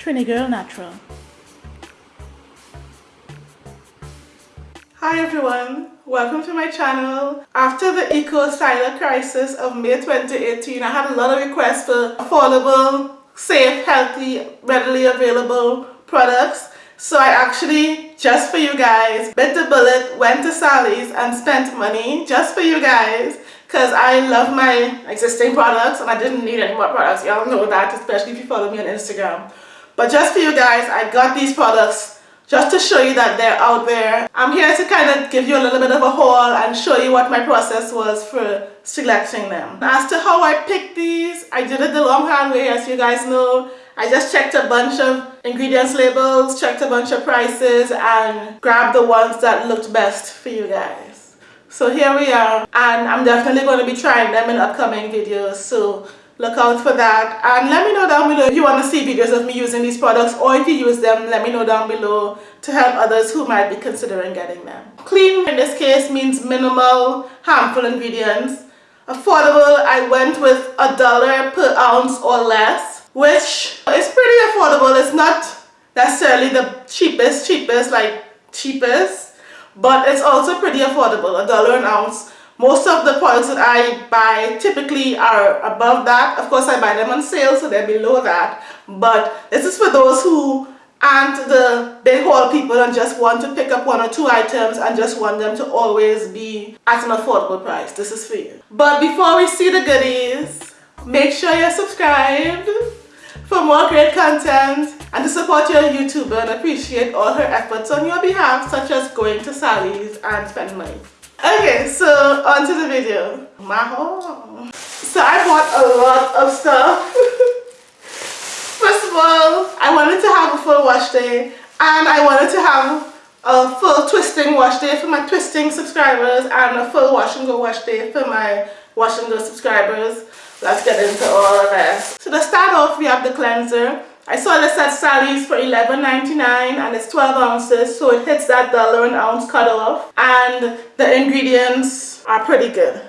Trini Girl Natural. Hi everyone, welcome to my channel. After the Eco Styler crisis of May 2018, I had a lot of requests for affordable, safe, healthy, readily available products. So I actually, just for you guys, bit the bullet, went to Sally's and spent money just for you guys because I love my existing products and I didn't need any more products. Y'all know that, especially if you follow me on Instagram. But just for you guys, I got these products just to show you that they're out there. I'm here to kind of give you a little bit of a haul and show you what my process was for selecting them. As to how I picked these, I did it the long hard way as you guys know. I just checked a bunch of ingredients labels, checked a bunch of prices and grabbed the ones that looked best for you guys. So here we are and I'm definitely going to be trying them in upcoming videos so look out for that. And let me know down below if you want to see videos of me using these products or if you use them let me know down below to help others who might be considering getting them. Clean in this case means minimal harmful ingredients. Affordable I went with a dollar per ounce or less which is pretty affordable. It's not necessarily the cheapest cheapest like cheapest but it's also pretty affordable. A dollar an ounce most of the products that I buy typically are above that. Of course, I buy them on sale, so they're below that. But this is for those who aren't the big haul people and just want to pick up one or two items and just want them to always be at an affordable price. This is for you. But before we see the goodies, make sure you're subscribed for more great content and to support your YouTuber and appreciate all her efforts on your behalf such as going to Sally's and spending money. Okay, so on to the video. My home. So I bought a lot of stuff. First of all, I wanted to have a full wash day and I wanted to have a full twisting wash day for my twisting subscribers and a full wash and go wash day for my wash and go subscribers. Let's get into all of that. So to start off, we have the cleanser. I saw this at Sally's for $11.99 and it's 12 ounces so it hits that dollar an ounce cutoff and the ingredients are pretty good.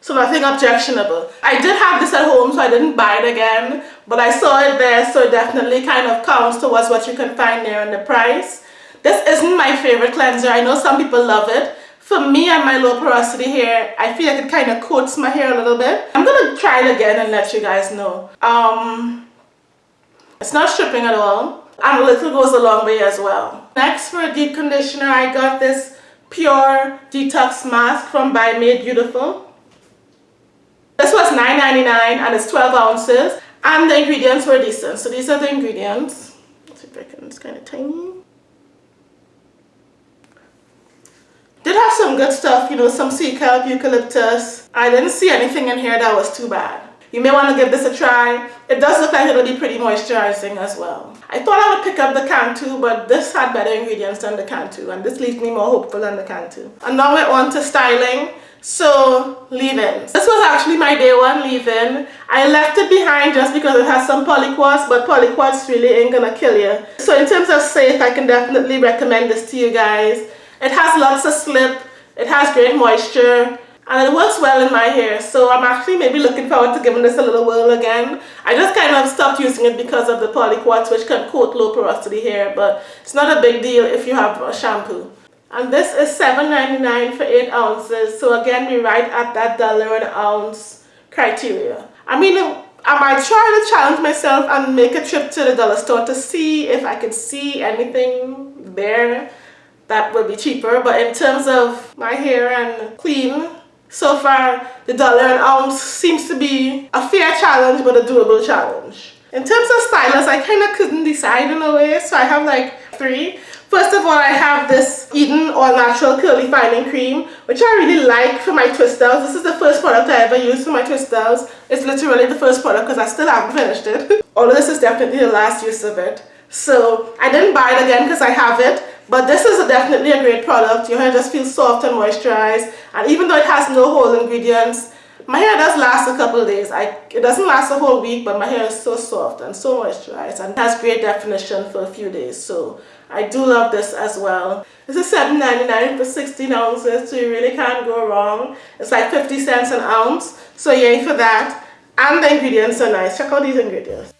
So nothing objectionable. I did have this at home so I didn't buy it again but I saw it there so it definitely kind of counts towards what you can find there in the price. This isn't my favorite cleanser. I know some people love it for me and my low porosity hair, I feel like it kind of coats my hair a little bit. I'm going to try it again and let you guys know. Um, it's not stripping at all. And a little goes a long way as well. Next for a deep conditioner, I got this Pure Detox Mask from By Made Beautiful. This was $9.99 and it's 12 ounces. And the ingredients were decent. So these are the ingredients. Let's see if I can, it's kind of tiny. Did have some good stuff, you know, some sea kelp, eucalyptus. I didn't see anything in here that was too bad. You may want to give this a try. It does look like it'll be pretty moisturizing as well. I thought I would pick up the Cantu, but this had better ingredients than the Cantu, and this leaves me more hopeful than the Cantu. And now we're on to styling. So, leave-ins. This was actually my day one leave-in. I left it behind just because it has some polyquats, but polyquats really ain't gonna kill you. So in terms of safe, I can definitely recommend this to you guys. It has lots of slip, it has great moisture, and it works well in my hair. So I'm actually maybe looking forward to giving this a little whirl again. I just kind of stopped using it because of the polyquats which can coat low porosity hair, but it's not a big deal if you have a shampoo. And this is $7.99 for 8 ounces. So again, we're right at that dollar an ounce criteria. I mean, I might try to challenge myself and make a trip to the dollar store to see if I could see anything there that would be cheaper but in terms of my hair and clean so far the dollar an ounce seems to be a fair challenge but a doable challenge. In terms of stylus I kind of couldn't decide in a way so I have like three. First of all I have this Eden All Natural Curl Defining Cream which I really like for my twisters this is the first product I ever used for my twisters it's literally the first product because I still haven't finished it. Although this is definitely the last use of it. So I didn't buy it again because I have it but this is a definitely a great product. Your hair just feels soft and moisturized. And even though it has no whole ingredients, my hair does last a couple days. I, it doesn't last a whole week, but my hair is so soft and so moisturized and has great definition for a few days. So I do love this as well. This is $7.99 for 16 ounces, so you really can't go wrong. It's like 50 cents an ounce, so yay for that. And the ingredients are nice. Check out these ingredients.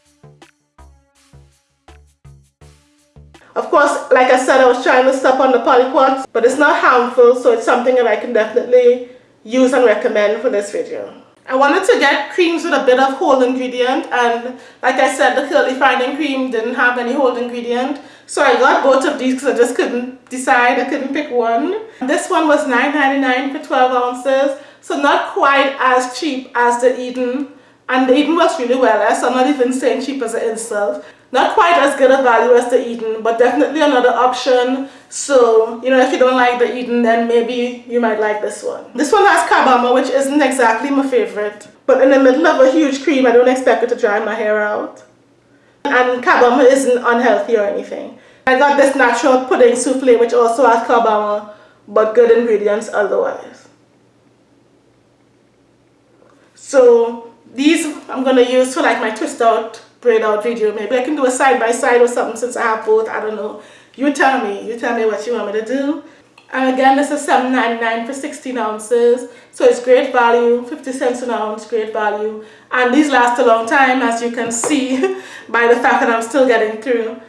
Of course, like I said, I was trying to stop on the polyquats, but it's not harmful, so it's something that I can definitely use and recommend for this video. I wanted to get creams with a bit of whole ingredient and like I said the curl defining cream didn't have any whole ingredient so I got both of these because I just couldn't decide, I couldn't pick one. This one was $9.99 for 12 ounces so not quite as cheap as the Eden and the Eden works really well eh? so I'm not even saying cheap as an insult not quite as good a value as the Eden, but definitely another option. So, you know, if you don't like the Eden, then maybe you might like this one. This one has carbomer, which isn't exactly my favorite. But in the middle of a huge cream, I don't expect it to dry my hair out. And carbomer isn't unhealthy or anything. I got this natural pudding souffle, which also has carbomer, but good ingredients otherwise. So, these I'm going to use for like my twist out braid out video. Maybe I can do a side by side or something since I have both. I don't know. You tell me. You tell me what you want me to do. And again, this is $7.99 for 16 ounces. So it's great value, 50 cents an ounce, great value. And these last a long time, as you can see by the fact that I'm still getting through.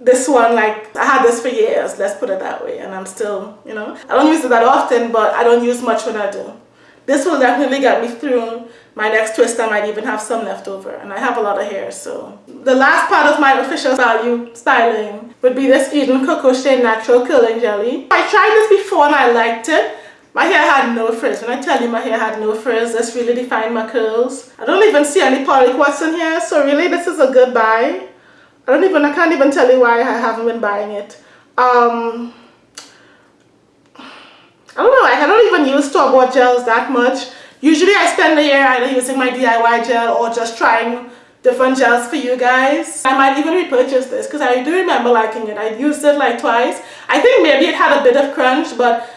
This one, like, I had this for years, let's put it that way. And I'm still, you know, I don't use it that often, but I don't use much when I do. This will definitely get me through my next twist. I might even have some left over and I have a lot of hair so. The last part of my official value styling would be this Eden Coco Shea Natural Curling Jelly. I tried this before and I liked it. My hair had no frizz. When I tell you my hair had no frizz, this really defined my curls. I don't even see any polyquats in here, so really this is a good buy. I don't even, I can't even tell you why I haven't been buying it. Um, I don't know, I don't even use store-bought gels that much. Usually I spend the year either using my DIY gel or just trying different gels for you guys. I might even repurchase this because I do remember liking it. I used it like twice. I think maybe it had a bit of crunch but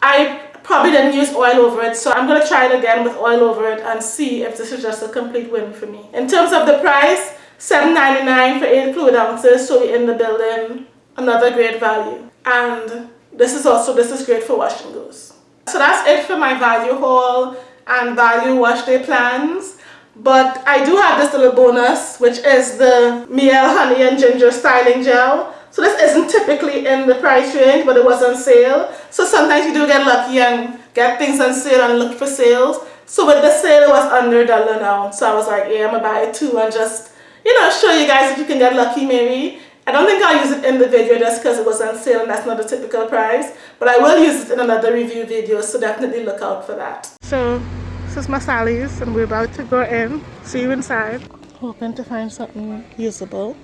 I probably didn't use oil over it so I'm going to try it again with oil over it and see if this is just a complete win for me. In terms of the price, $7.99 for 8 fluid ounces so we're in the building. Another great value. And this is also, this is great for wash and goes. So that's it for my value haul and value wash day plans. But I do have this little bonus, which is the Mielle Honey and Ginger Styling Gel. So this isn't typically in the price range, but it was on sale. So sometimes you do get lucky and get things on sale and look for sales. So with the sale, it was under dollar now. So I was like, yeah, I'm gonna buy too and just, you know, show you guys if you can get lucky maybe. I don't think I'll use it in the video just because it was on sale and that's not a typical price. But I will use it in another review video, so definitely look out for that. So, this is my Sally's and we're about to go in. See you inside. Hoping to find something usable.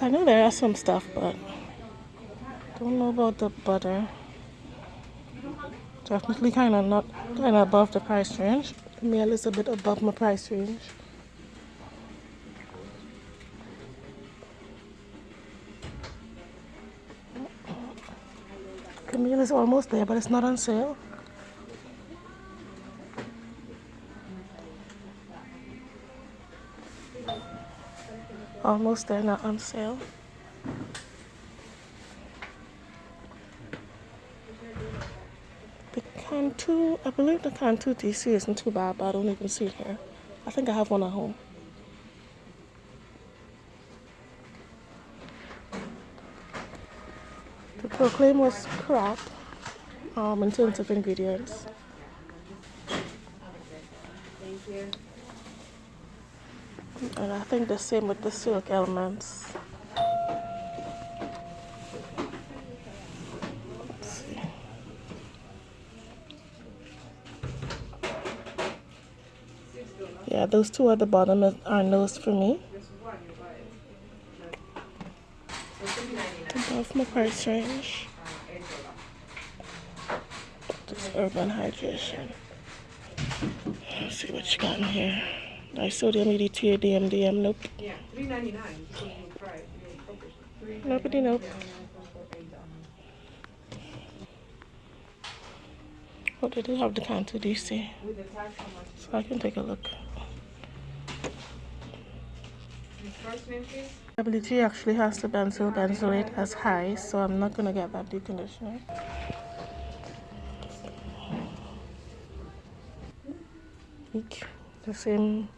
I know there are some stuff, but don't know about the butter. Definitely kind of not kind of above the price range. Is a bit above my price range. Camille is almost there, but it's not on sale. Almost there, not on sale. The Cantu, I believe the Cantu DC isn't too bad, but I don't even see it here. I think I have one at home. Proclaim was crap um, in terms of ingredients. And I think the same with the silk elements. Yeah, those two at the bottom are no's for me. Above my price range. This Urban Hydration. Let's see what you got in here. Disodium EDTA DMDM. Nope. Yeah, three ninety nine. Nobody nope. Oh, they do have the Cantu DC. So I can take a look. WG actually has the benzyl benzoate as high, so I'm not going to get that deep conditioner. the same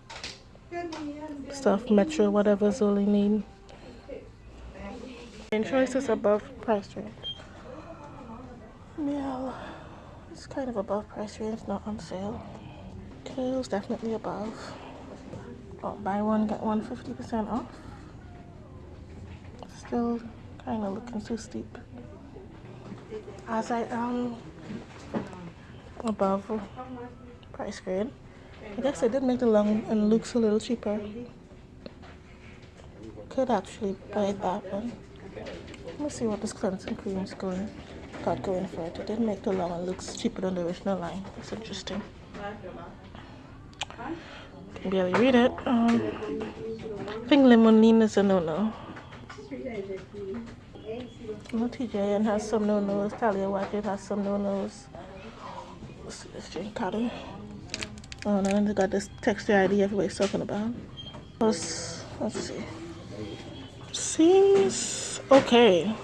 stuff, Metro, whatever Zoli need. And choice is above price range. Yeah, it's kind of above price range, not on sale. Kale's definitely above. Oh, buy one, get one 50% off. Still kind of looking too steep. As I am above price grade. I guess I did make the Long and Luxe a little cheaper. Could actually buy that one. Let me see what this cleansing cream is going got going for it. It did make the Long and Luxe cheaper than the original line. That's interesting. Barely read it. Um, I think limonene is a no-no. No, TGIN has some no-nos. Taliah Waajid has some no-nos. Let's see this drink. Oh, and then they got this texture ID everybody's talking about. Let's, let's see. Seems okay.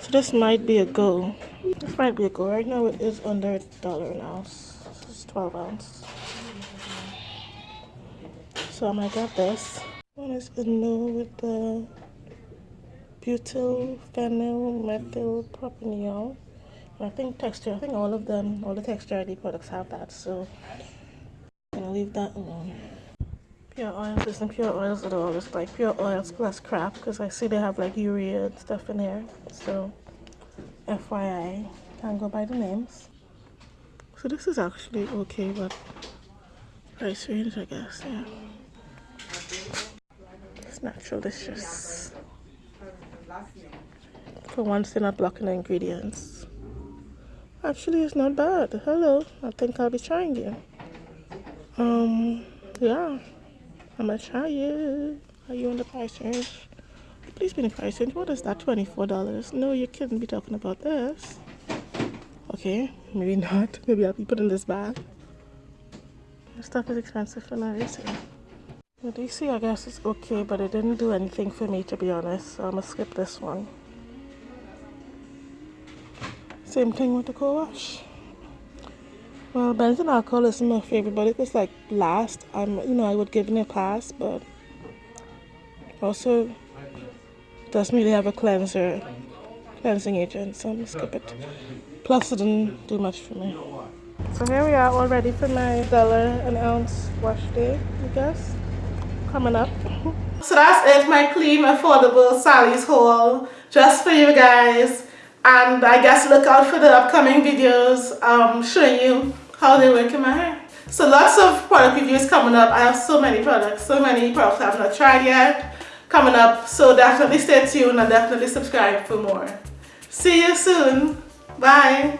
So this might be a go. This might be a go. Right now it is under a dollar an ounce. This is 12 ounce. So I get this. One is no with the butyl phenyl methyl propional. I think texture, I think all of them, all the texture ID products have that. So I'm gonna leave that alone. Pure oils isn't pure oils at all. It's like pure oils plus crap because I see they have like urea and stuff in here. So FYI, can't go by the names. So this is actually okay, but price range, I guess. Yeah. It's natural delicious. For once, they're not blocking the ingredients. Actually, it's not bad. Hello, I think I'll be trying it. Um, yeah, I'm gonna try it. Are you on the price range? Please be in the price range. What is that? $24. No, you couldn't be talking about this. Okay, maybe not. Maybe I'll be putting this back. This stuff is expensive for no reason. The DC, I guess, is okay, but it didn't do anything for me, to be honest. So I'm gonna skip this one. Same thing with the co-wash. Well, benzyl alcohol isn't my favorite, but it was like last. I'm, you know, I would give it a pass, but also doesn't really have a cleanser, cleansing agent, so I'm gonna skip it. Plus, it didn't do much for me. So here we are, all ready for my dollar an ounce wash day, I guess. Coming up. so that's it, my clean, affordable Sally's haul, just for you guys and I guess look out for the upcoming videos um, showing you how they work in my hair. So lots of product reviews coming up. I have so many products, so many products I've not tried yet coming up. So definitely stay tuned and definitely subscribe for more. See you soon. Bye.